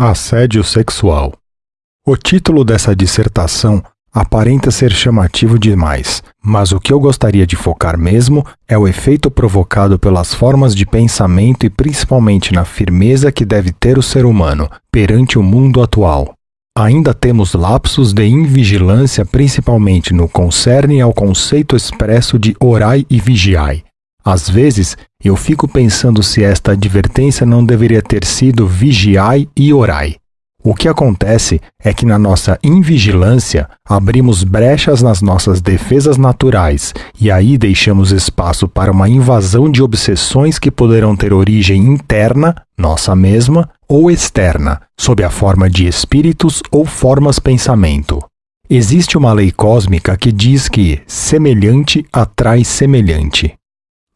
Assédio sexual. O título dessa dissertação aparenta ser chamativo demais, mas o que eu gostaria de focar mesmo é o efeito provocado pelas formas de pensamento e principalmente na firmeza que deve ter o ser humano perante o mundo atual. Ainda temos lapsos de invigilância, principalmente no concerne ao conceito expresso de orai e vigiai. Às vezes, eu fico pensando se esta advertência não deveria ter sido vigiai e orai. O que acontece é que na nossa invigilância abrimos brechas nas nossas defesas naturais e aí deixamos espaço para uma invasão de obsessões que poderão ter origem interna, nossa mesma, ou externa, sob a forma de espíritos ou formas pensamento. Existe uma lei cósmica que diz que semelhante atrai semelhante.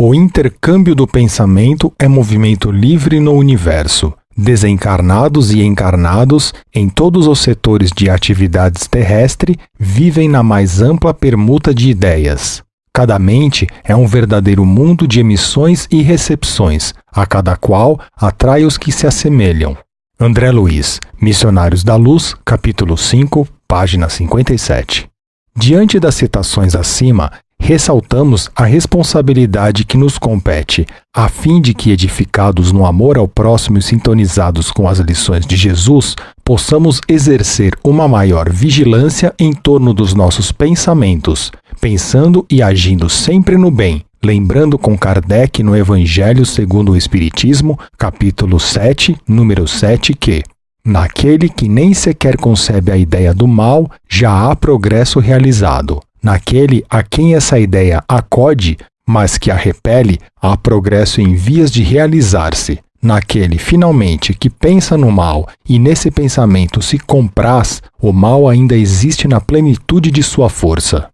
O intercâmbio do pensamento é movimento livre no universo. Desencarnados e encarnados, em todos os setores de atividades terrestre, vivem na mais ampla permuta de ideias. Cada mente é um verdadeiro mundo de emissões e recepções, a cada qual atrai os que se assemelham. André Luiz, Missionários da Luz, capítulo 5, página 57. Diante das citações acima, ressaltamos a responsabilidade que nos compete, a fim de que, edificados no amor ao próximo e sintonizados com as lições de Jesus, possamos exercer uma maior vigilância em torno dos nossos pensamentos, pensando e agindo sempre no bem, lembrando com Kardec no Evangelho segundo o Espiritismo, capítulo 7, número 7, que Naquele que nem sequer concebe a ideia do mal, já há progresso realizado. Naquele a quem essa ideia acode, mas que a repele, há progresso em vias de realizar-se. Naquele, finalmente, que pensa no mal e nesse pensamento se compraz, o mal ainda existe na plenitude de sua força.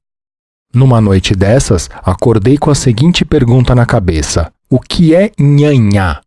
Numa noite dessas, acordei com a seguinte pergunta na cabeça: O que é nhanhá?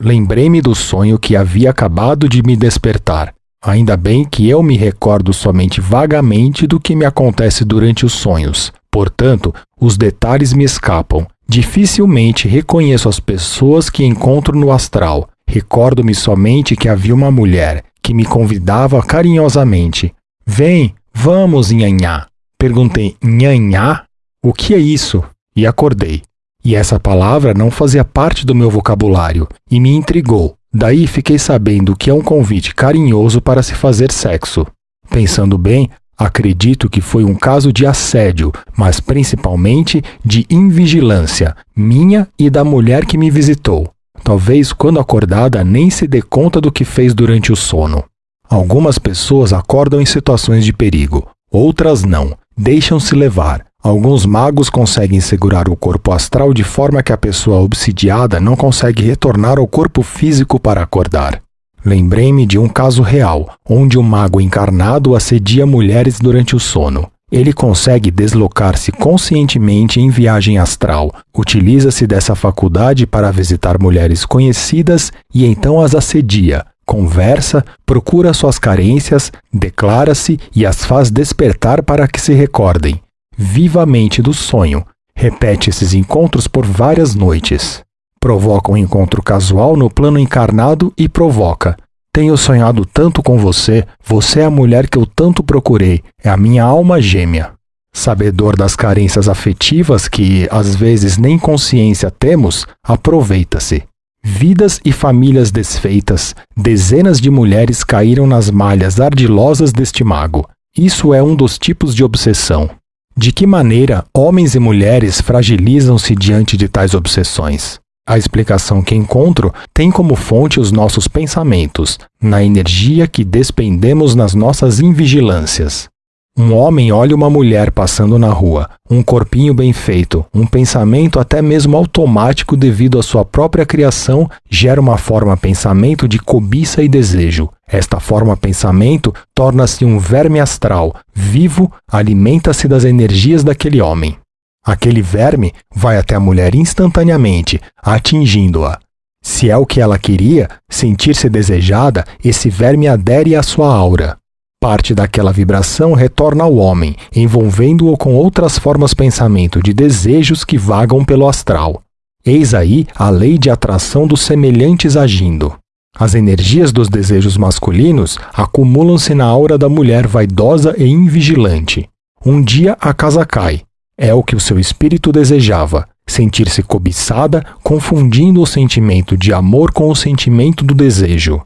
Lembrei-me do sonho que havia acabado de me despertar. Ainda bem que eu me recordo somente vagamente do que me acontece durante os sonhos. Portanto, os detalhes me escapam. Dificilmente reconheço as pessoas que encontro no astral. Recordo-me somente que havia uma mulher que me convidava carinhosamente. Vem, vamos, nhanhá. Perguntei, nhanhá? O que é isso? E acordei. E essa palavra não fazia parte do meu vocabulário e me intrigou. Daí fiquei sabendo que é um convite carinhoso para se fazer sexo. Pensando bem, acredito que foi um caso de assédio, mas principalmente de invigilância, minha e da mulher que me visitou. Talvez quando acordada nem se dê conta do que fez durante o sono. Algumas pessoas acordam em situações de perigo, outras não, deixam-se levar, Alguns magos conseguem segurar o corpo astral de forma que a pessoa obsidiada não consegue retornar ao corpo físico para acordar. Lembrei-me de um caso real, onde um mago encarnado assedia mulheres durante o sono. Ele consegue deslocar-se conscientemente em viagem astral, utiliza-se dessa faculdade para visitar mulheres conhecidas e então as assedia, conversa, procura suas carências, declara-se e as faz despertar para que se recordem vivamente do sonho. Repete esses encontros por várias noites. Provoca um encontro casual no plano encarnado e provoca. Tenho sonhado tanto com você, você é a mulher que eu tanto procurei, é a minha alma gêmea. Sabedor das carências afetivas que, às vezes, nem consciência temos, aproveita-se. Vidas e famílias desfeitas, dezenas de mulheres caíram nas malhas ardilosas deste mago. Isso é um dos tipos de obsessão. De que maneira homens e mulheres fragilizam-se diante de tais obsessões? A explicação que encontro tem como fonte os nossos pensamentos, na energia que despendemos nas nossas invigilâncias. Um homem olha uma mulher passando na rua, um corpinho bem feito, um pensamento até mesmo automático devido à sua própria criação gera uma forma pensamento de cobiça e desejo. Esta forma pensamento torna-se um verme astral, vivo, alimenta-se das energias daquele homem. Aquele verme vai até a mulher instantaneamente, atingindo-a. Se é o que ela queria, sentir-se desejada, esse verme adere à sua aura. Parte daquela vibração retorna ao homem, envolvendo-o com outras formas pensamento de desejos que vagam pelo astral. Eis aí a lei de atração dos semelhantes agindo. As energias dos desejos masculinos acumulam-se na aura da mulher vaidosa e invigilante. Um dia a casa cai. É o que o seu espírito desejava, sentir-se cobiçada, confundindo o sentimento de amor com o sentimento do desejo.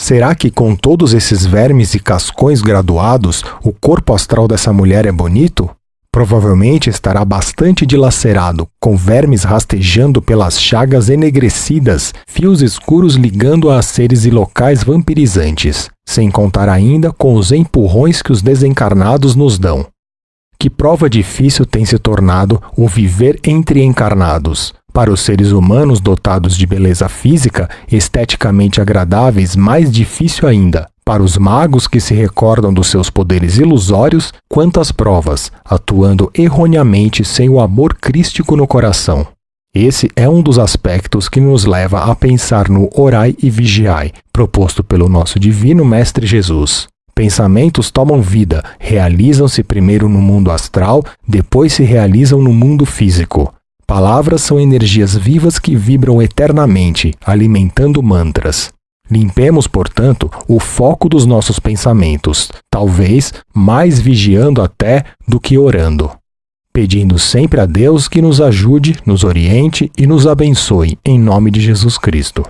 Será que com todos esses vermes e cascões graduados, o corpo astral dessa mulher é bonito? Provavelmente estará bastante dilacerado, com vermes rastejando pelas chagas enegrecidas, fios escuros ligando-a a seres e locais vampirizantes, sem contar ainda com os empurrões que os desencarnados nos dão. Que prova difícil tem se tornado o viver entre encarnados. Para os seres humanos dotados de beleza física, esteticamente agradáveis, mais difícil ainda, para os magos que se recordam dos seus poderes ilusórios, quantas provas, atuando erroneamente sem o amor crístico no coração. Esse é um dos aspectos que nos leva a pensar no orai e vigiai, proposto pelo nosso divino Mestre Jesus. Pensamentos tomam vida, realizam-se primeiro no mundo astral, depois se realizam no mundo físico. Palavras são energias vivas que vibram eternamente, alimentando mantras. Limpemos, portanto, o foco dos nossos pensamentos, talvez mais vigiando até do que orando, pedindo sempre a Deus que nos ajude, nos oriente e nos abençoe, em nome de Jesus Cristo.